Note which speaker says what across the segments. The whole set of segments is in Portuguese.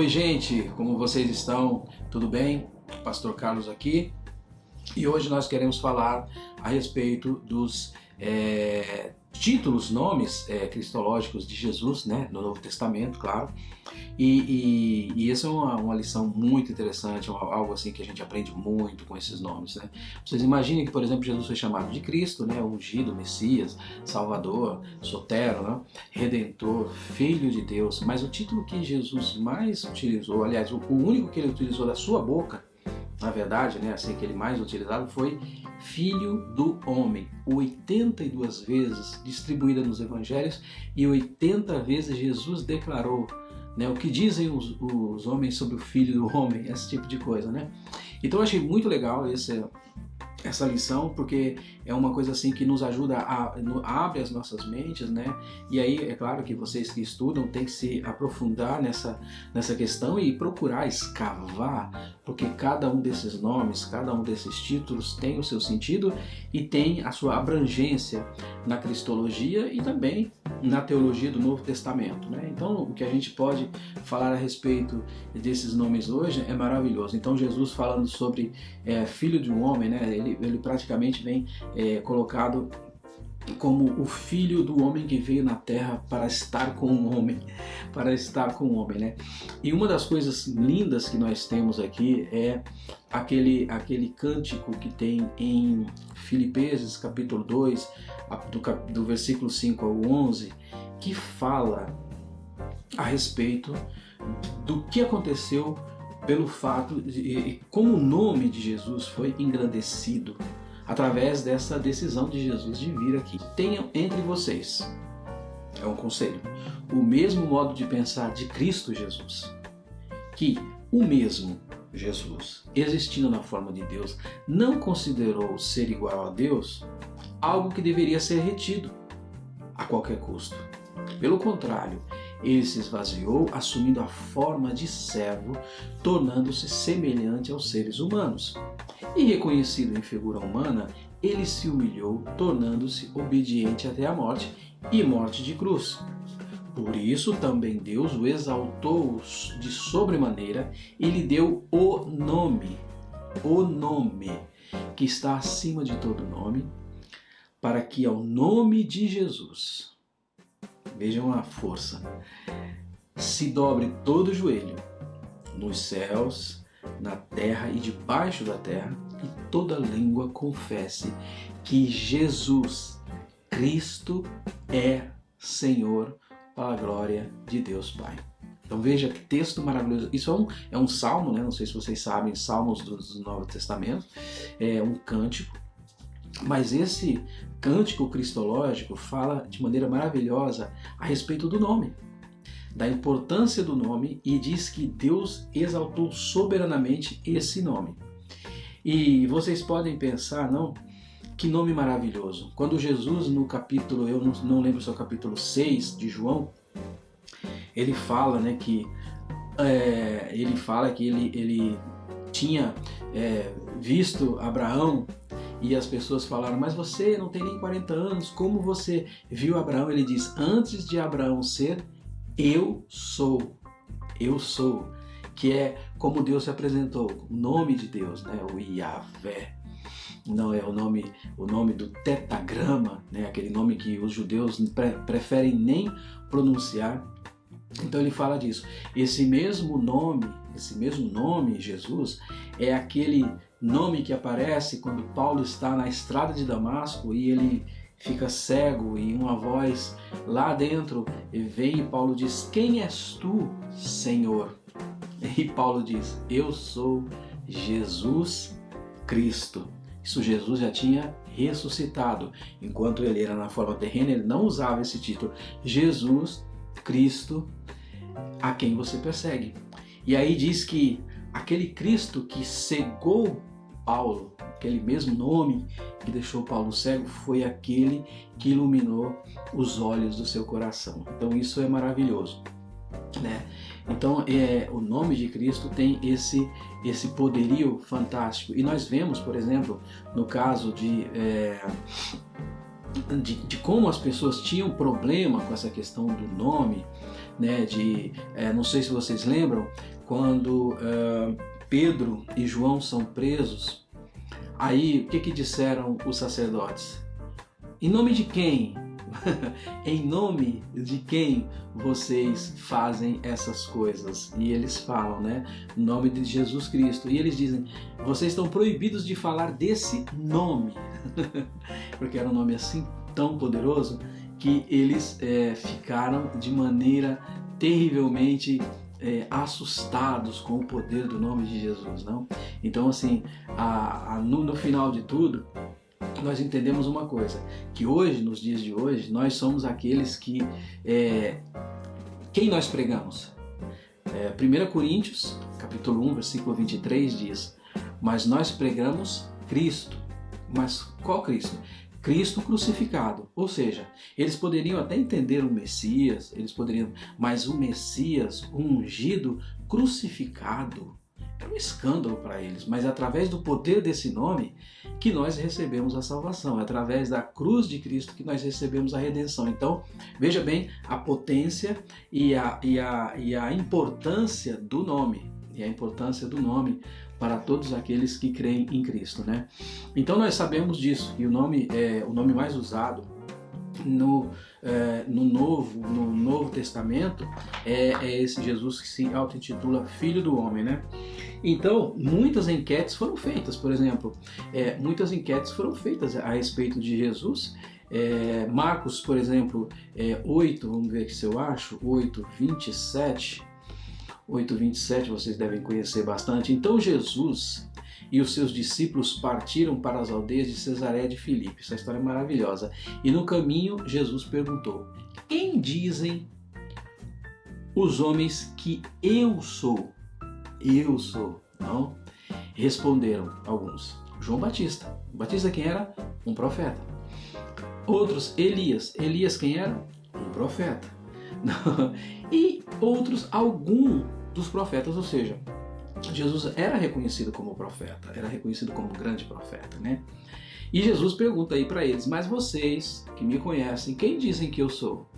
Speaker 1: Oi, gente, como vocês estão? Tudo bem? Pastor Carlos aqui. E hoje nós queremos falar a respeito dos é, títulos, nomes é, cristológicos de Jesus, né, no Novo Testamento, claro. E, e, e essa é uma, uma, lição muito interessante, algo assim que a gente aprende muito com esses nomes, né. Vocês imaginem que, por exemplo, Jesus foi chamado de Cristo, né, ungido, Messias, Salvador, Sotero, né, Redentor, Filho de Deus, mas o título que Jesus mais utilizou, aliás, o único que ele utilizou da sua boca, na verdade, né, assim que ele mais utilizado foi Filho do Homem, 82 vezes distribuída nos Evangelhos e 80 vezes Jesus declarou né, o que dizem os, os homens sobre o Filho do Homem, esse tipo de coisa, né? Então eu achei muito legal esse, essa lição, porque é uma coisa assim que nos ajuda a, abre as nossas mentes, né? E aí é claro que vocês que estudam têm que se aprofundar nessa, nessa questão e procurar escavar, porque cada um desses nomes, cada um desses títulos tem o seu sentido e tem a sua abrangência na cristologia e também na teologia do Novo Testamento, né? Então o que a gente pode falar a respeito desses nomes hoje é maravilhoso. Então Jesus falando sobre é, filho de um homem, né? Ele, ele praticamente vem é, colocado como o filho do homem que veio na terra para estar com o homem, para estar com o homem, né? E uma das coisas lindas que nós temos aqui é aquele, aquele cântico que tem em Filipenses capítulo 2, do, do versículo 5 ao 11, que fala a respeito do que aconteceu pelo fato de como o nome de Jesus foi engrandecido através dessa decisão de Jesus de vir aqui. Tenham entre vocês, é um conselho, o mesmo modo de pensar de Cristo Jesus, que o mesmo Jesus, existindo na forma de Deus, não considerou ser igual a Deus algo que deveria ser retido a qualquer custo. Pelo contrário, ele se esvaziou, assumindo a forma de servo, tornando-se semelhante aos seres humanos. E reconhecido em figura humana, ele se humilhou, tornando-se obediente até a morte e morte de cruz. Por isso também Deus o exaltou de sobremaneira e lhe deu o nome, o nome que está acima de todo nome, para que ao nome de Jesus Vejam a força. Se dobre todo o joelho, nos céus, na terra e debaixo da terra, e toda língua confesse que Jesus Cristo é Senhor para a glória de Deus Pai. Então veja que texto maravilhoso. Isso é um, é um salmo, né? não sei se vocês sabem, salmos do, do Novo Testamento, é um cântico mas esse cântico cristológico fala de maneira maravilhosa a respeito do nome, da importância do nome e diz que Deus exaltou soberanamente esse nome. E vocês podem pensar, não? Que nome maravilhoso. Quando Jesus, no capítulo, eu não, não lembro se é o capítulo 6 de João, ele fala né, que é, ele fala que ele, ele tinha é, visto Abraão e as pessoas falaram, mas você não tem nem 40 anos, como você viu Abraão? Ele diz, antes de Abraão ser, eu sou, eu sou, que é como Deus se apresentou, o nome de Deus, né? o Yahvé. Não é o nome, o nome do tetagrama, né? aquele nome que os judeus pre preferem nem pronunciar. Então ele fala disso. Esse mesmo nome, esse mesmo nome, Jesus, é aquele nome que aparece quando Paulo está na estrada de Damasco e ele fica cego e uma voz lá dentro vem e Paulo diz: Quem és tu, Senhor? E Paulo diz: Eu sou Jesus Cristo. Isso Jesus já tinha ressuscitado. Enquanto ele era na forma terrena, ele não usava esse título. Jesus Cristo, a quem você persegue. E aí diz que aquele Cristo que cegou Paulo, aquele mesmo nome que deixou Paulo cego, foi aquele que iluminou os olhos do seu coração. Então isso é maravilhoso. Né? Então é, o nome de Cristo tem esse, esse poderio fantástico. E nós vemos, por exemplo, no caso de, é, de, de, como as pessoas tinham problema com essa questão do nome, né? De, é, não sei se vocês lembram, quando Pedro e João são presos, aí o que, que disseram os sacerdotes? Em nome de quem? em nome de quem vocês fazem essas coisas? E eles falam, né? Em nome de Jesus Cristo. E eles dizem: vocês estão proibidos de falar desse nome, porque era um nome assim tão poderoso que eles é, ficaram de maneira terrivelmente é, assustados com o poder do nome de Jesus, não? Então, assim, a, a, no, no final de tudo, nós entendemos uma coisa, que hoje, nos dias de hoje, nós somos aqueles que... É, quem nós pregamos? É, 1 Coríntios, capítulo 1, versículo 23 diz, mas nós pregamos Cristo. Mas qual Cristo? Cristo crucificado. Ou seja, eles poderiam até entender o Messias, eles poderiam, mas o Messias, o ungido, crucificado, era um escândalo para eles, mas é através do poder desse nome que nós recebemos a salvação, é através da cruz de Cristo que nós recebemos a redenção. Então, veja bem a potência e a, e a, e a importância do nome, e a importância do nome para todos aqueles que creem em Cristo, né? Então nós sabemos disso, que o nome é o nome mais usado no, é, no, Novo, no Novo Testamento é, é esse Jesus que se auto-intitula Filho do Homem, né? Então, muitas enquetes foram feitas, por exemplo, é, muitas enquetes foram feitas a respeito de Jesus. É, Marcos, por exemplo, é, 8, vamos ver aqui se eu acho, 8, 27, 8, 27 vocês devem conhecer bastante. Então Jesus e os seus discípulos partiram para as aldeias de Cesareia de Filipe. Essa história é maravilhosa. E no caminho Jesus perguntou: Quem dizem os homens que eu sou? Eu sou, não? Responderam alguns: João Batista. Batista quem era? Um profeta. Outros, Elias. Elias quem era? Um profeta. e outros, algum dos profetas, ou seja, Jesus era reconhecido como profeta, era reconhecido como grande profeta, né? E Jesus pergunta aí para eles: Mas vocês que me conhecem, quem dizem que eu sou?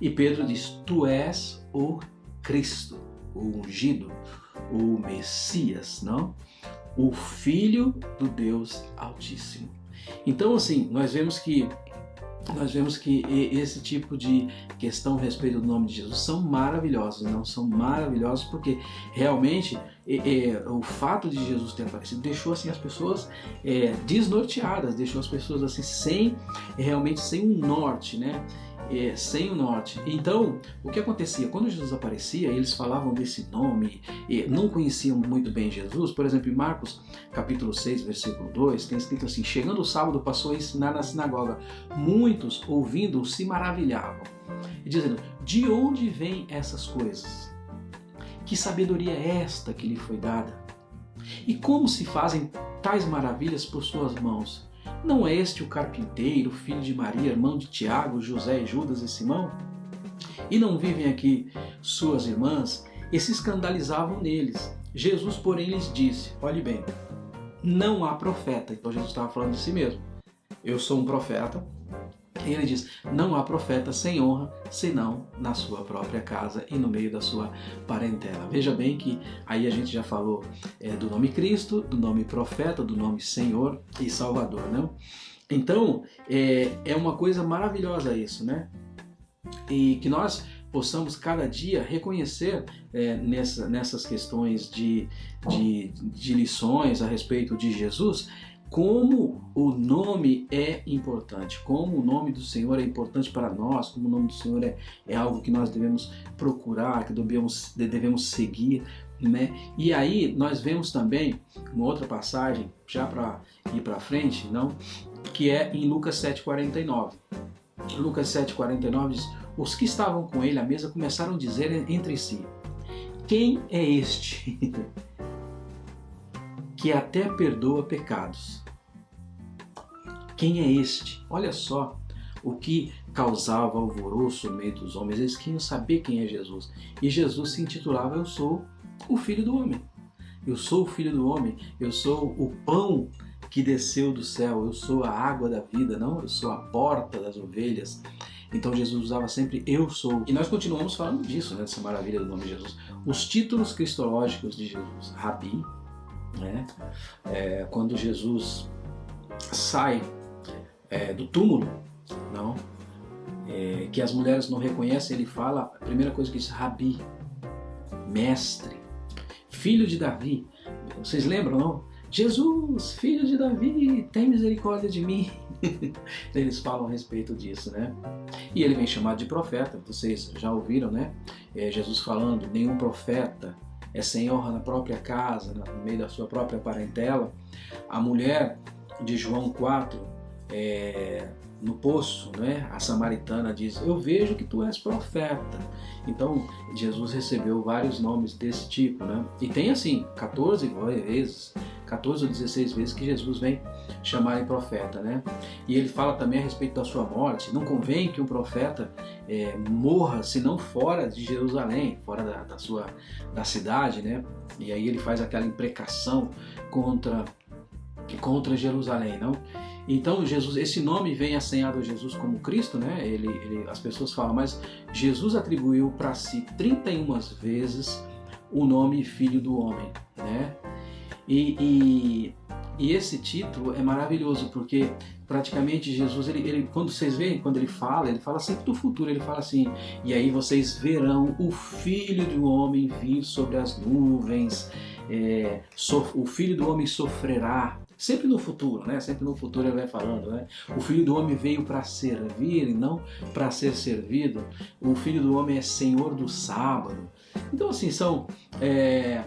Speaker 1: E Pedro diz: Tu és o Cristo, o ungido, o Messias, não? O Filho do Deus Altíssimo. Então, assim, nós vemos que nós vemos que esse tipo de questão a respeito do nome de Jesus são maravilhosos, não são maravilhosos porque realmente é, é, o fato de Jesus ter aparecido deixou assim as pessoas é, desnorteadas, deixou as pessoas assim sem realmente sem um norte, né? É, sem o norte. Então, o que acontecia? Quando Jesus aparecia, eles falavam desse nome, e não conheciam muito bem Jesus. Por exemplo, em Marcos capítulo 6, versículo 2, tem escrito assim: Chegando o sábado, passou a ensinar na sinagoga. Muitos, ouvindo, se maravilhavam, dizendo: De onde vêm essas coisas? Que sabedoria é esta que lhe foi dada? E como se fazem tais maravilhas por suas mãos? Não é este o carpinteiro, filho de Maria, irmão de Tiago, José, Judas e Simão? E não vivem aqui suas irmãs? E se escandalizavam neles. Jesus, porém, lhes disse: Olhe bem, não há profeta. Então Jesus estava falando de si mesmo. Eu sou um profeta, e ele diz: Não há profeta sem honra, senão na sua própria casa e no meio da sua parentela. Veja bem que aí a gente já falou é, do nome Cristo, do nome profeta, do nome Senhor e Salvador, não? Então é, é uma coisa maravilhosa isso, né? E que nós possamos cada dia reconhecer é, nessa, nessas questões de, de, de lições a respeito de Jesus como o nome é importante, como o nome do Senhor é importante para nós, como o nome do Senhor é, é algo que nós devemos procurar, que devemos, devemos seguir, né? E aí nós vemos também uma outra passagem, já para ir para frente, não? Que é em Lucas 7,49. Lucas 7,49 diz: Os que estavam com ele à mesa começaram a dizer entre si: Quem é este que até perdoa pecados? Quem é este? Olha só o que causava alvoroço no meio dos homens. Eles queriam saber quem é Jesus. E Jesus se intitulava Eu sou o Filho do Homem. Eu sou o Filho do Homem. Eu sou o pão que desceu do céu, eu sou a água da vida, não, eu sou a porta das ovelhas. Então Jesus usava sempre eu sou. E nós continuamos falando disso, né, dessa maravilha do nome de Jesus. Os títulos cristológicos de Jesus, Rabi, né, é, quando Jesus sai é, do túmulo, não, é, que as mulheres não reconhecem, ele fala, a primeira coisa que diz, Rabi, mestre, filho de Davi. Vocês lembram, não? Jesus, filho de Davi, tem misericórdia de mim. Eles falam a respeito disso, né? E ele vem chamado de profeta, vocês já ouviram, né? É, Jesus falando, nenhum profeta é sem honra na própria casa, no meio da sua própria parentela. A mulher de João 4, é, no poço, né? a samaritana diz, eu vejo que tu és profeta. Então, Jesus recebeu vários nomes desse tipo, né? E tem assim, 14 vezes, 14 ou 16 vezes que Jesus vem chamar em profeta, né? E ele fala também a respeito da sua morte. Não convém que um profeta é, morra, senão fora de Jerusalém, fora da, da, sua da cidade, né? E aí ele faz aquela imprecação contra contra Jerusalém, não? Então Jesus, esse nome vem assenhado a Jesus como Cristo, né? Ele, ele as pessoas falam, mas Jesus atribuiu para si 31 vezes o nome Filho do Homem, né? E, e, e, esse título é maravilhoso porque praticamente Jesus, ele, ele, quando vocês veem, quando ele fala, ele fala sempre do futuro, ele fala assim, e aí vocês verão o Filho do Homem vir sobre as nuvens, é, so, o Filho do Homem sofrerá, sempre no futuro, né? Sempre no futuro ele vai falando, né? O Filho do Homem veio para servir e não para ser servido. O Filho do Homem é Senhor do sábado. Então assim são é...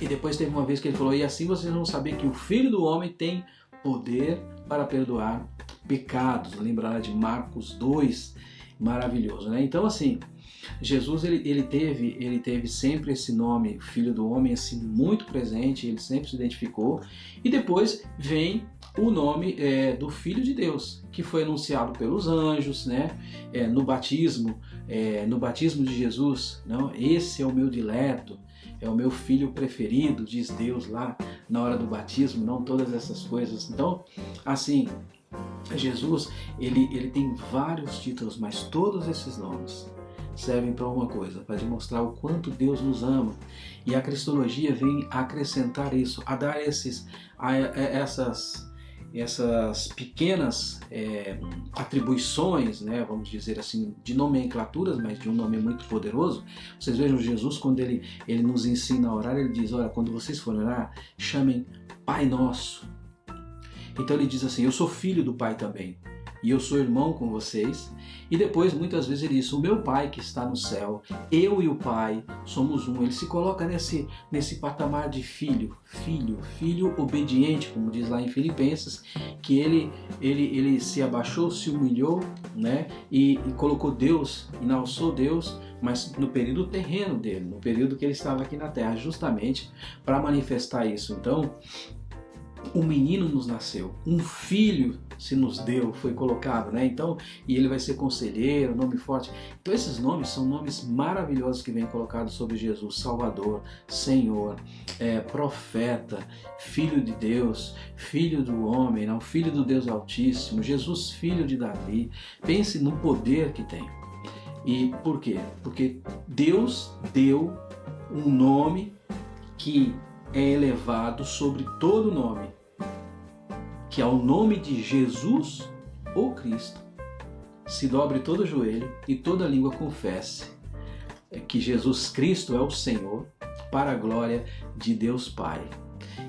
Speaker 1: e depois teve uma vez que ele falou e assim vocês vão saber que o Filho do Homem tem poder para perdoar pecados. Lembrar de Marcos 2, maravilhoso, né? Então assim Jesus ele, ele, teve, ele teve sempre esse nome, Filho do Homem, assim, muito presente, ele sempre se identificou. E depois vem o nome é, do Filho de Deus, que foi anunciado pelos anjos, né? É, no batismo, é, no batismo de Jesus, não? Esse é o meu dileto, é o meu filho preferido, diz Deus lá na hora do batismo, não todas essas coisas. Então, assim, Jesus ele, ele tem vários títulos, mas todos esses nomes servem para uma coisa, para demonstrar o quanto Deus nos ama. E a cristologia vem acrescentar isso, a dar esses, a, a essas, essas pequenas é, atribuições, né, vamos dizer assim, de nomenclaturas, mas de um nome muito poderoso. Vocês vejam Jesus quando ele, ele nos ensina a orar, ele diz, olha, quando vocês forem orar, chamem Pai Nosso. Então ele diz assim, eu sou filho do Pai também e eu sou irmão com vocês. E depois, muitas vezes, ele diz: O meu pai que está no céu, eu e o pai somos um. Ele se coloca nesse, nesse patamar de filho, filho, filho obediente, como diz lá em Filipenses, que ele, ele, ele se abaixou, se humilhou né, e, e colocou Deus, enalçou Deus mas no período terreno dele, no período que ele estava aqui na terra, justamente para manifestar isso. Então, um menino nos nasceu, um filho se nos deu, foi colocado, né? Então, e ele vai ser conselheiro, nome forte. Então esses nomes são nomes maravilhosos que vêm colocados sobre Jesus, Salvador, Senhor, é, profeta, Filho de Deus, Filho do homem, não, Filho do Deus Altíssimo, Jesus, Filho de Davi. Pense no poder que tem. E por quê? Porque Deus deu um nome que é elevado sobre todo nome que ao nome de Jesus, o Cristo, se dobre todo joelho e toda língua confesse que Jesus Cristo é o Senhor, para a glória de Deus Pai.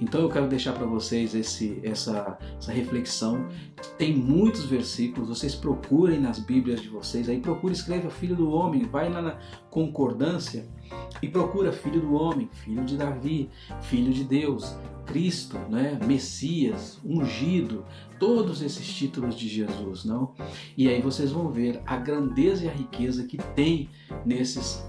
Speaker 1: Então eu quero deixar para vocês esse, essa, essa reflexão. Tem muitos versículos, vocês procurem nas Bíblias de vocês, aí procura, escreva Filho do Homem, vai lá na concordância e procura Filho do Homem, Filho de Davi, Filho de Deus, Cristo, né? Messias, ungido, todos esses títulos de Jesus, não? E aí vocês vão ver a grandeza e a riqueza que tem nesses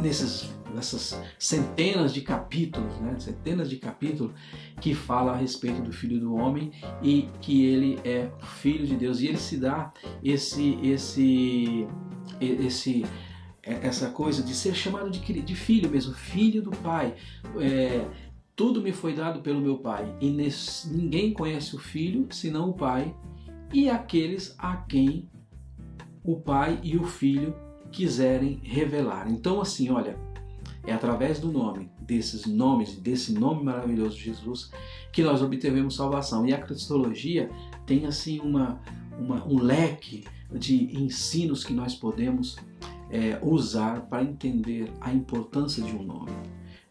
Speaker 1: nesses, nessas centenas de capítulos, né? centenas de capítulos que fala a respeito do Filho do Homem e que ele é Filho de Deus e ele se dá esse esse esse essa coisa de ser chamado de, de filho mesmo, filho do Pai. É, Tudo me foi dado pelo meu Pai, e ninguém conhece o Filho senão o Pai, e aqueles a quem o Pai e o Filho quiserem revelar. Então, assim, olha, é através do nome, desses nomes, desse nome maravilhoso de Jesus, que nós obtivemos salvação. E a cristologia tem, assim, uma, uma um leque de ensinos que nós podemos é, usar para entender a importância de um nome,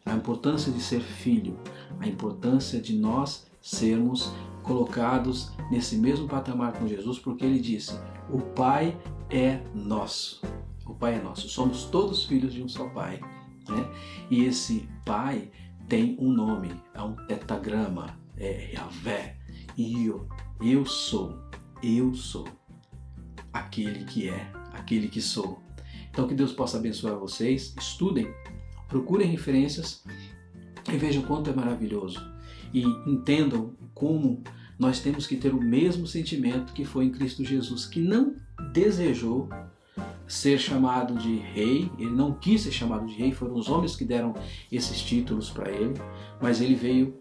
Speaker 1: a importância de ser filho, a importância de nós sermos colocados nesse mesmo patamar com Jesus, porque ele disse: O Pai é nosso. O Pai é nosso. Somos todos filhos de um só Pai. Né? E esse Pai tem um nome, é um tetagrama, é Yahvé. E eu, eu sou, eu sou aquele que é, aquele que sou. Então que Deus possa abençoar vocês, estudem, procurem referências e vejam quanto é maravilhoso. E entendam como nós temos que ter o mesmo sentimento que foi em Cristo Jesus, que não desejou ser chamado de rei, ele não quis ser chamado de rei, foram os homens que deram esses títulos para ele, mas ele veio,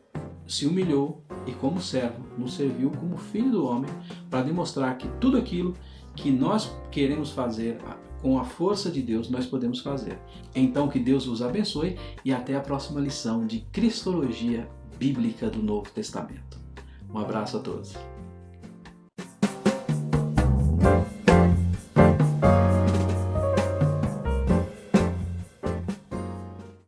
Speaker 1: se humilhou e como servo nos serviu como filho do homem para demonstrar que tudo aquilo que nós queremos fazer com a força de Deus nós podemos fazer. Então que Deus os abençoe e até a próxima lição de Cristologia Bíblica do Novo Testamento. Um abraço a todos.